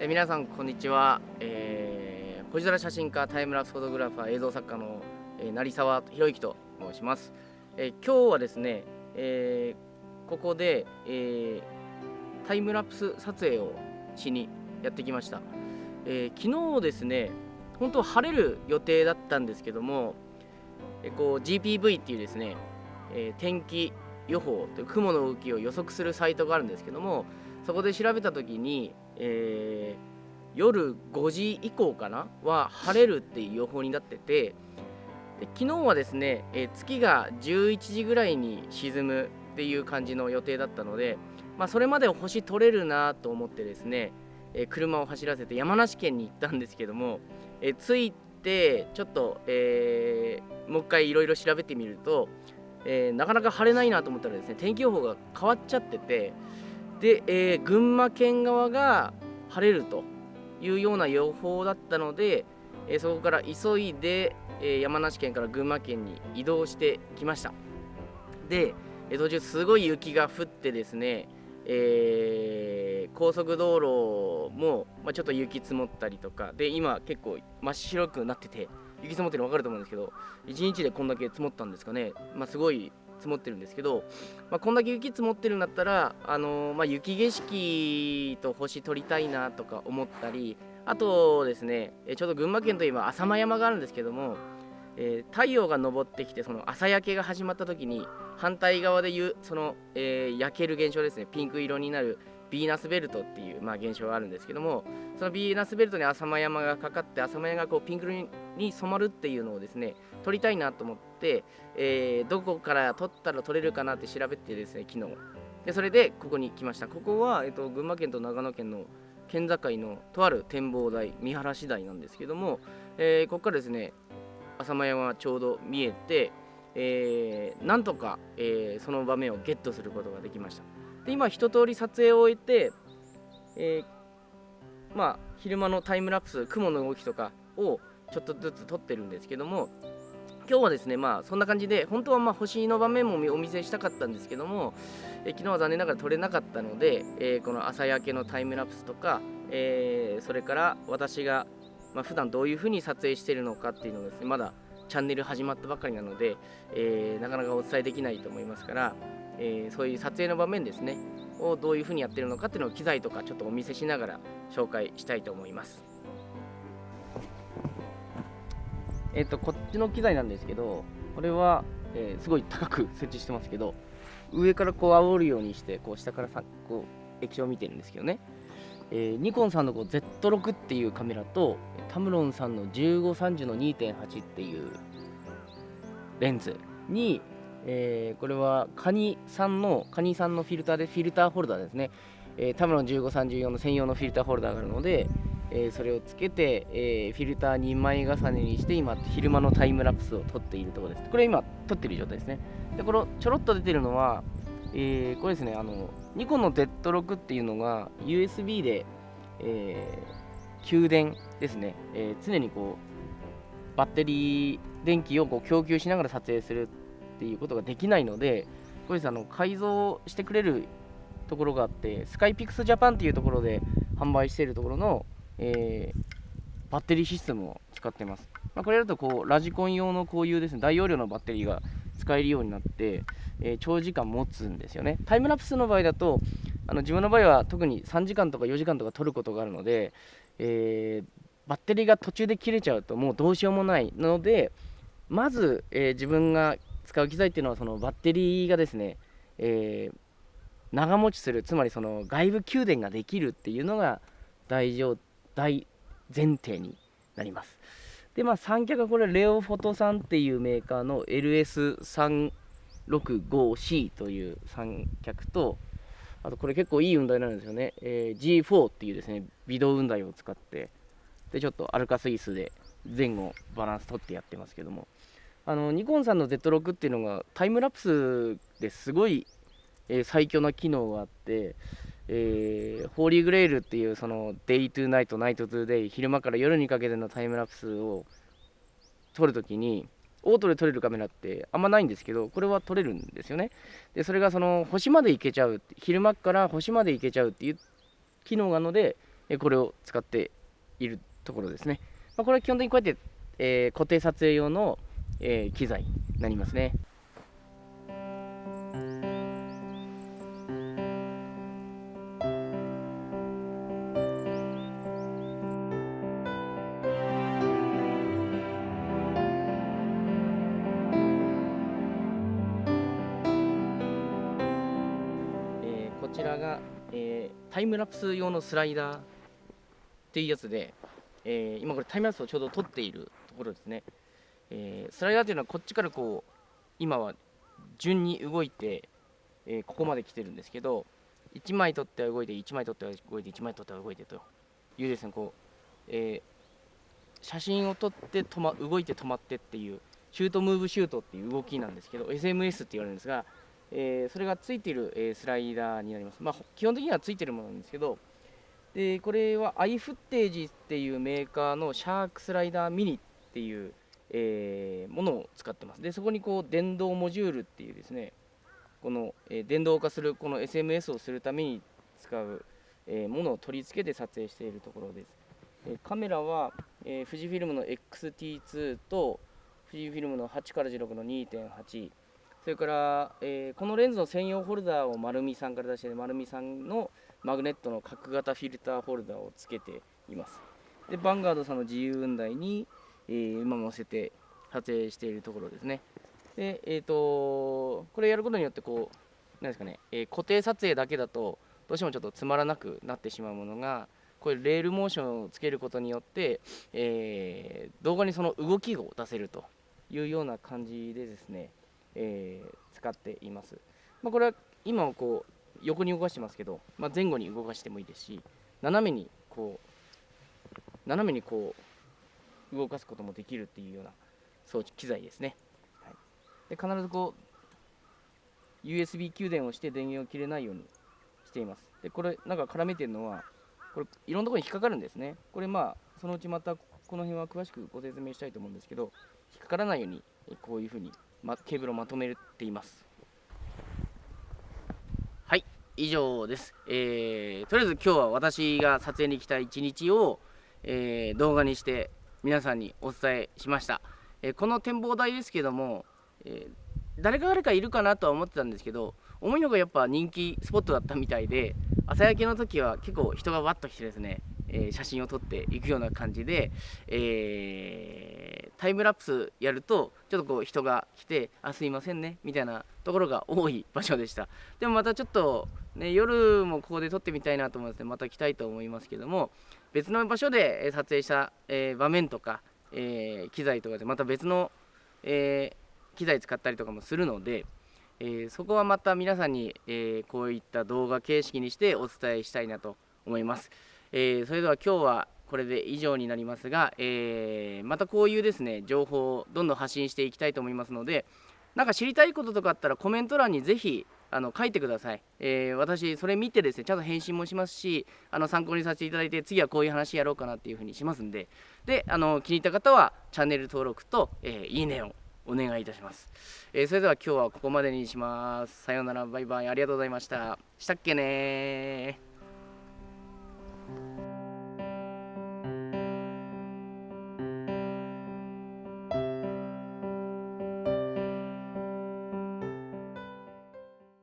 え皆さんこんにちは、えー、星空写真家タイムラプスフォトグラファー映像作家の、えー、成沢博之と申します、えー、今日はですね、えー、ここで、えー、タイムラプス撮影をしにやってきました、えー、昨日ですね本当は晴れる予定だったんですけども、えー、こう GPV っていうですね、えー、天気予報という雲の動きを予測するサイトがあるんですけどもそこで調べた時に、えー、夜5時以降かなは晴れるっていう予報になっててで昨日はですね、えー、月が11時ぐらいに沈むっていう感じの予定だったので、まあ、それまで星取れるなと思ってですね、えー、車を走らせて山梨県に行ったんですけども、え着いてちょっと、えもう一回いろいろ調べてみると、えなかなか晴れないなと思ったらですね天気予報が変わっちゃっててで、えー、群馬県側が晴れるというような予報だったので、えー、そこから急いで、えー、山梨県から群馬県に移動してきました。で、えー、途中すごい雪が降ってですね、えー、高速道路も、まあ、ちょっと雪積もったりとかで今結構真っ白くなってて雪積もってるの分かると思うんですけど1日でこんだけ積もったんですかね、まあ、すごい積もってるんですけど、まあ、こんだけ雪積もってるんだったら、あのー、まあ、雪景色と星撮りたいなとか思ったりあとですねちょうど群馬県といえば浅間山があるんですけども、えー、太陽が昇ってきてその朝焼けが始まった時に反対側でいうその、えー、焼ける現象ですねピンク色になるビーナスベルトっていう、まあ、現象があるんですけどもそのビーナスベルトに浅間山がかかって浅間山がこうピンク色に染まるっていうのをですね撮りたいなと思って、えー、どこから撮ったら撮れるかなって調べてですね昨日。でそれでここに来ました。ここは、えーと、群馬県と長野県の県境のとある展望台見晴らし台なんですけども、えー、ここからですね浅間山がちょうど見えて、えー、なんとか、えー、その場面をゲットすることができました。で今一通り撮影を終えて、えー、まあ昼間のタイムラプス雲の動きとかをちょっとずつ撮ってるんですけども今日はですねまあそんな感じで本当はま星の場面もお見せしたかったんですけども、え昨日は残念ながら撮れなかったので、えー、この朝焼けのタイムラプスとか、えー、それから私が、まあ、普段どういう風に撮影してるのかっていうのをですねまだチャンネル始まったばかりなので、えー、なかなかお伝えできないと思いますからえー、そういう撮影の場面ですねをどういうふうにやってるのかっていうのを機材とかちょっとお見せしながら紹介したいと思います。えっ、とこっちの機材なんですけどこれは、えー、すごい高く設置してますけど上からこう煽るようにしてこう下からさこう液晶を見てるんですけどね、えー、ニコンさんのこう Z6 っていうカメラとタムロンさんの1530の2.8っていうレンズにえー、これはカニさんのカニさんのフィルターでフィルターホルダーですね、えー、タムロン1534の専用のフィルターホルダーがあるので、えー、それをつけて、えー、フィルター2枚重ねにして今昼間のタイムラプスを撮っているところです。これ今撮ってる状態ですね。でこれちょろっと出てるのは、えー、これですねあのニコンの Z6 っていうのが USB で、えー、給電ですね、えー、常にこうバッテリー電気をこう供給しながら撮影するっていうことができないのでこれあの改造してくれるところがあってスカイピクスジャパンっていうところで販売しているところの、えー、バッテリーシステムを使ってます、まあ、これだとこうラジコン用のこういうですね大容量のバッテリーが使えるようになって、えー、長時間持つんですよね。タイムラプスの場合だとあの自分の場合は特に3時間とか4時間とか取ることがあるので、えー、バッテリーが途中で切れちゃうともうどうしようもないのでまず、えー、自分が使う機材っていうのはそのバッテリーがですね、えー、長持ちするつまりその外部給電ができるっていうのが大上大前提になります。でまあ三脚はこれレオフォトさんっていうメーカーの LS365C という三脚とあとこれ結構いい雲台なんですよね、えー、G4 っていうですね微動雲台を使ってでちょっとアルカスイスで前後バランス取ってやってますけども。あのニコンさんの Z6 っていうのがタイムラプスですごい、えー、最強な機能があって、えー、 Holy Grail っていうその day to night night to day 昼間から夜にかけてのタイムラプスを撮るときにオートで撮れるカメラってあんまないんですけどこれは撮れるんですよね。でそれがその星まで行けちゃう昼間から星まで行けちゃうっていう機能があるのでこれを使っているところですね、まあ、これは基本的にこうやって、えー、固定撮影用の、えー、機材になりますね。こちらが、えー、タイムラプス用のスライダーっていうやつで、えー、今これタイムラプスをちょうど撮っているところですね、えー、スライダーというのはこっちからこう今は順に動いて、えここまで来てるんですけど1枚取っては動いて1枚取っては動いて1枚取っては動いてというですねこう、え写真を撮って止、ま、動いて止まってっていうシュートムーブシュートっていう動きなんですけど SMS って言われるんですがえー、それがついている、え、スライダーになります。まあ、基本的にはついてるものなんですけど、でこれはアイフッテージっていうメーカーのシャークスライダーミニっていう、えー、ものを使ってます。でそこにこう電動モジュールっていうですね、この、えー、電動化するこの SMS をするために使う、えー、ものを取り付けて撮影しているところです。えカメラは、え富士フィルムの XT2 と富士フィルムの8から16の2.8それから、え、このレンズの専用ホルダーを丸見さんから出して丸見さんのマグネットの角型フィルターホルダーをつけていますでバンガードさんの自由雲台に、えー、今載せて撮影しているところですね。でえっ、ー、とこれやることによってこうなんですかね、えー、固定撮影だけだとどうしてもちょっとつまらなくなってしまうものがこれレールモーションをつけることによって、え、動画にその動きを出せるというような感じでですねえ、使っています、まあ、これは今はこう横に動かしてますけど、まあ、前後に動かしてもいいですし斜めにこう斜めにこう動かすこともできるっていうような装置機材ですね、はい、で必ずこう USB 給電をして電源を切れないようにしています。でこれなんか絡めてるのはこれいろんなところに引っかかるんですね。これまあそのうちまたこの辺は詳しくご説明したいと思うんですけど引っかからないようにこういうふうにま、ケーブルをまとめています。はい。以上です、えー、とりあえず今日は私が撮影に来た一日を、えー、動画にして皆さんにお伝えしました、え、この展望台ですけども、え誰か誰かいるかなとは思ってたんですけど思いのがやっぱ人気スポットだったみたいで朝焼けの時は結構人がわっと来てですねえ、写真を撮っていくような感じで、えー、タイムラプスやるとちょっとこう人が来て「あすいませんね」みたいなところが多い場所でした。でもまたちょっと、ね、夜もここで撮ってみたいなと思いますのでまた来たいと思いますけども別の場所で撮影した、え、場面とか、え機材とかでまた別の、え機材使ったりとかもするので、え、そこはまた皆さんに、え、こういった動画形式にしてお伝えしたいなと思います。え、それでは今日はこれで以上になりますが、えー、またこういうですね情報をどんどん発信していきたいと思いますのでなんか知りたいこととかあったらコメント欄にぜひあの書いてください、えー、私それ見てですねちゃんと返信もしますしあの参考にさせていただいて次はこういう話やろうかなっていうふうにしますんで。であの気に入った方はチャンネル登録と、えー、いいねをお願いいたします、えー、それでは今日はここまでにします。さようなら。バイバイ。ありがとうございました。したっけね